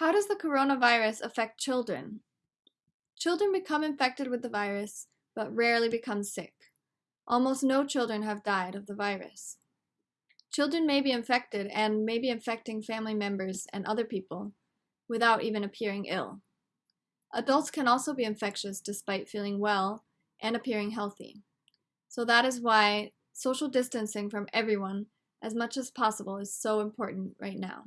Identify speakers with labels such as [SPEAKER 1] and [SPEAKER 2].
[SPEAKER 1] How does the coronavirus affect children? Children become infected with the virus, but rarely become sick. Almost no children have died of the virus. Children may be infected and may be infecting family members and other people without even appearing ill. Adults can also be infectious despite feeling well and appearing healthy. So that is why social distancing from everyone as much as possible is so important right now.